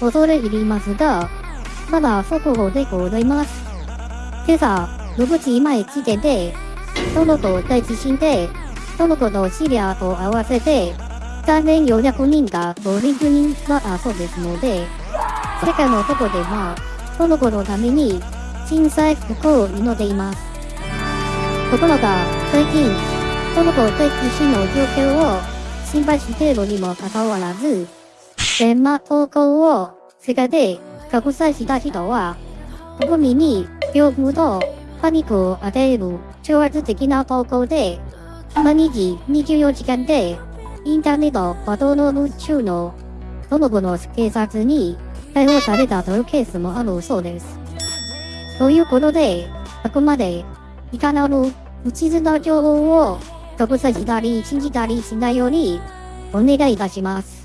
恐れ入りますが、まだ速報でございます。今朝、6時前時点で、トルコ大地震で、トルコとシリアと合わせて、3400人が500人だそうですので、世界のどこでも、トルコのために、震災復興を祈っています。ところが、最近、トルコ大地震の状況を心配しているにもかかわらず、デマ投稿を世界で拡散した人は、国民に恐怖とパニックを与える挑発的な投稿で、毎日24時間でインターネットパトロール中のトルコの警察に逮捕されたというケースもあるそうです。ということで、あくまでいかなる不実な情報を拡散したり信じたりしないようにお願いいたします。